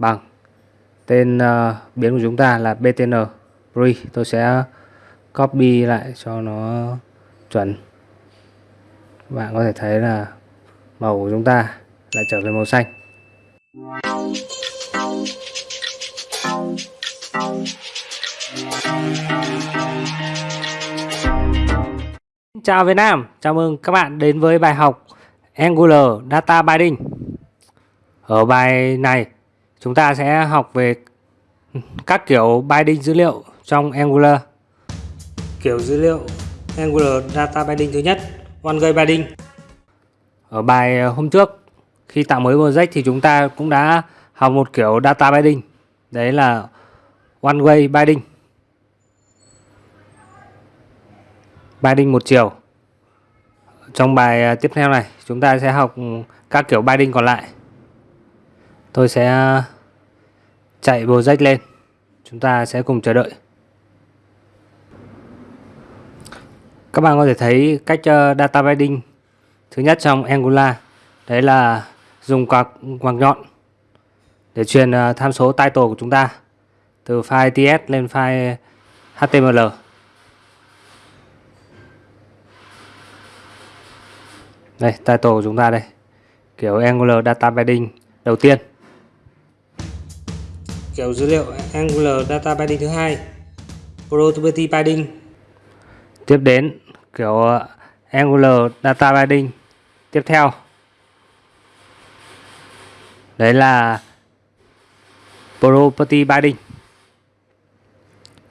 bằng. Tên uh, biến của chúng ta là btn pre. Tôi sẽ copy lại cho nó chuẩn. Bạn có thể thấy là màu của chúng ta lại trở về màu xanh. Chào Việt Nam, chào mừng các bạn đến với bài học Angular Data Binding. Ở bài này chúng ta sẽ học về các kiểu binding dữ liệu trong Angular. Kiểu dữ liệu Angular Data Binding thứ nhất, One Way Binding. Ở bài hôm trước khi tạo mới project thì chúng ta cũng đã học một kiểu Data Binding. Đấy là One Way Binding. Binding một chiều. Trong bài tiếp theo này chúng ta sẽ học các kiểu binding còn lại tôi sẽ chạy project lên. Chúng ta sẽ cùng chờ đợi. Các bạn có thể thấy cách ờ, data binding thứ nhất trong Angular. Đấy là dùng quạt quạt nhọn để truyền ờ, tham số title của chúng ta từ file ts lên file html đây, title của chúng ta đây. Kiểu Angular Data Binding đầu tiên kiểu dữ liệu Angular Data Binding thứ hai Property Binding tiếp đến kiểu ờ, Angular Data Binding tiếp theo. Đấy là Property Binding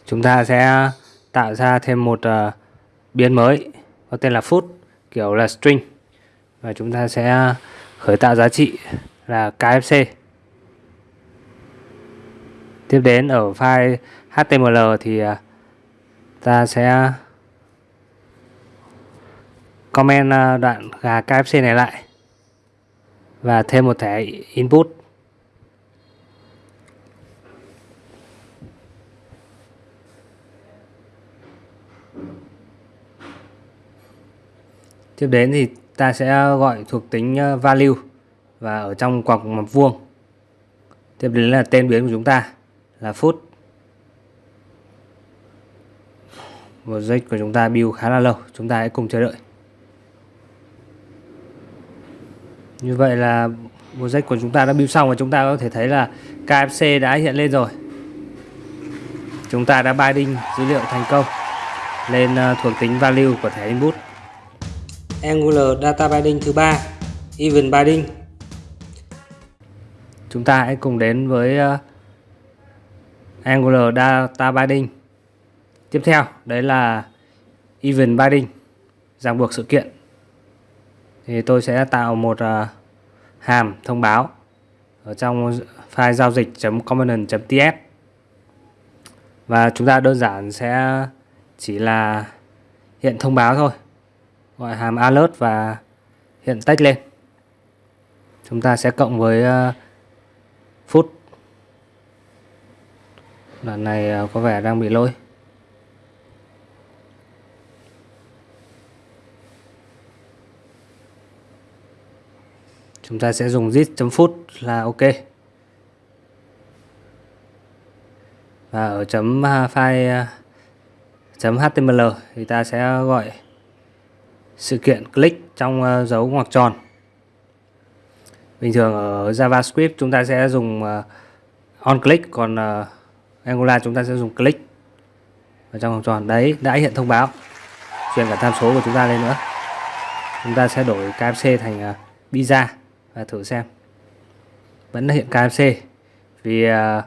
chúng ta sẽ tạo ra thêm một uh, biến mới có tên là food kiểu là string. Và chúng ta sẽ khởi tạo giá trị là KFC tiếp đến ở file HTML thì à, ta sẽ comment à, đoạn gà KFC này lại và thêm một thẻ input. Tiếp đến thì ta sẽ gọi thuộc tính à, value và ở trong quạt mập vuông. Tiếp đến là tên biến của chúng ta là phút. Một giây của chúng ta build khá là lâu chúng ta hãy cùng chờ đợi. Như vậy là một giây của chúng ta đã build xong và chúng ta có thể thấy là KFC đã hiện lên rồi. Chúng ta đã binding dữ liệu thành công lên ờ, thuộc tính value của thẻ input. Angular Data Binding thứ ba Event Binding. Chúng ta hãy cùng đến với uh, Angular Data Binding. Tiếp theo đấy là Event Binding ràng buộc sự kiện. Thì tôi sẽ tạo một uh, hàm thông báo ở trong file giao dịch.component.ts và chúng ta đơn giản sẽ chỉ là hiện thông báo thôi gọi hàm alert và hiện text lên. Chúng ta sẽ cộng với uh, phút đoạn này à, có vẻ đang bị lỗi chúng ta sẽ dùng zip.foot là ok. Và ở chấm à, file à, chấm html thì ta sẽ gọi sự kiện click trong dấu ngoặc tròn. Bình thường ở JavaScript chúng ta sẽ dùng on click, còn angola Angular chúng ta sẽ dùng click ở trong vòng tròn. Đấy đã hiện thông báo. Chuyển cả tham số của chúng ta lên nữa. Chúng ta sẽ đổi KFC thành uh, pizza và thử xem. Vẫn hiện KFC vì uh,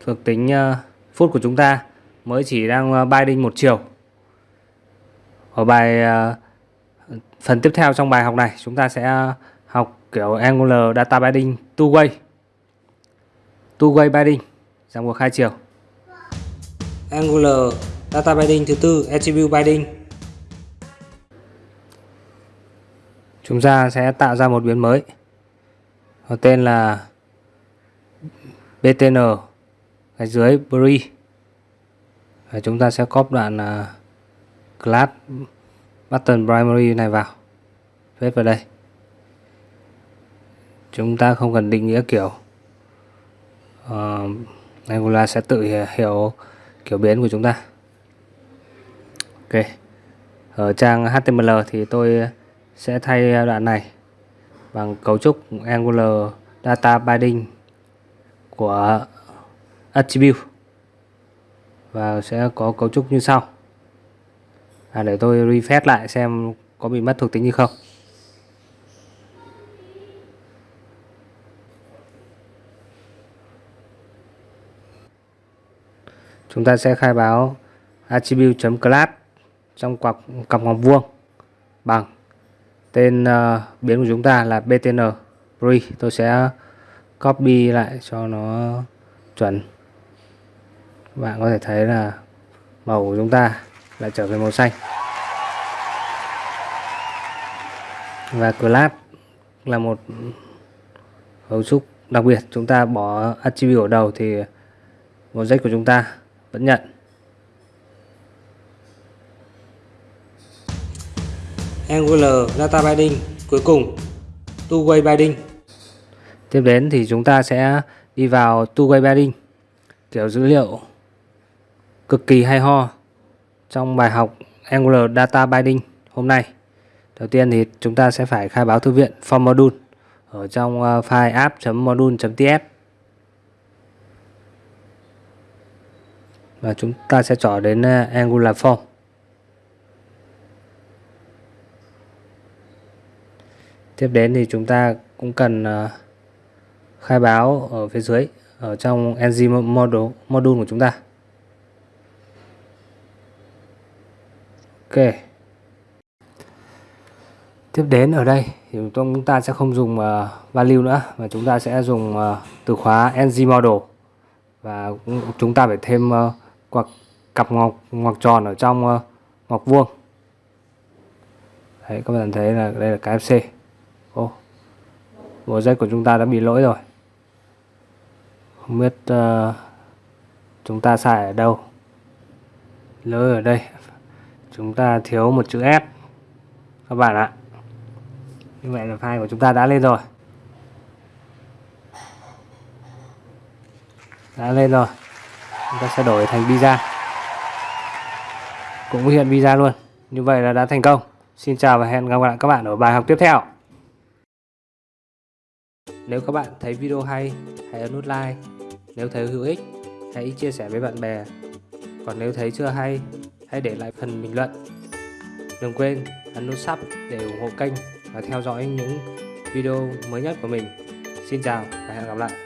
thuộc tính à, uh, phút của chúng ta mới chỉ đang uh, binding một chiều. Ở bài uh, phần tiếp theo trong bài học này chúng ta sẽ học kiểu Angular Data Binding two way. Two way binding ràng buộc hai chiều. Angular Data Binding thứ tư Attribute Binding. Chúng ta sẽ tạo ra một biến mới. Có tên là btn gạch dưới Bri. Và chúng ta sẽ copy đoạn uh, class button primary này vào. Phết vào đây. Chúng ta không cần định nghĩa kiểu uh, Angular sẽ tự hiểu kiểu biến của chúng ta. Ok. Ở trang HTML thì tôi sẽ thay đoạn này bằng cấu trúc Angular Data Binding của Attribute. Và sẽ có cấu trúc như sau. À, để tôi refresh lại xem có bị mất thuộc tính gì không. Chúng ta sẽ khai báo attribute.class trong cặp cặp ngoặc vuông bằng tên uh, biến của chúng ta là btn pre tôi sẽ copy lại cho nó chuẩn. Bạn có thể thấy là màu của chúng ta lại trở về màu xanh. Và class là một cấu trúc đặc biệt. Chúng ta bỏ attribute ở đầu thì object của chúng ta vẫn nhận Angular Data Binding cuối cùng Two-Way Binding. Tiếp đến thì chúng ta sẽ đi vào Two-Way Binding kiểu dữ liệu cực kỳ hay ho trong bài học Angular Data Binding hôm nay. Đầu tiên thì chúng ta sẽ phải khai báo thư viện for module ở trong ờ, file app.module.ts và chúng ta sẽ chọn đến à, Angular Form. Tiếp đến thì chúng ta cũng cần à, khai báo ở phía dưới, ở trong ng module module của chúng ta. Ok. Tiếp đến ở đây thì chúng ta sẽ không dùng à, value nữa, mà chúng ta sẽ dùng từ khóa ng model và chúng ta phải thêm uh, cặp ngọc ngọc tròn ở trong uh, ngọc vuông. Đấy các bạn thấy là đây là cái fc ô bộ dây của chúng ta đã bị lỗi rồi. Không biết uh, chúng ta sai ở đâu. Lỗi ở đây. Chúng ta thiếu một chữ S. Các bạn ạ. Như vậy là file của chúng ta đã lên rồi. Đã lên rồi chúng ta sẽ đổi thành visa. Cũng hiện visa luôn. Như vậy là đã thành công. Xin chào và hẹn gặp lại các bạn ở bài học tiếp theo. Nếu các bạn thấy video hay, hãy ấn nút like. Nếu thấy hữu ích, hãy chia sẻ với bạn bè. Còn nếu thấy chưa hay, hãy để lại phần bình luận. Đừng quên ấn nút sub để ủng hộ kênh và theo dõi những video mới nhất của mình. Xin chào và hẹn gặp lại.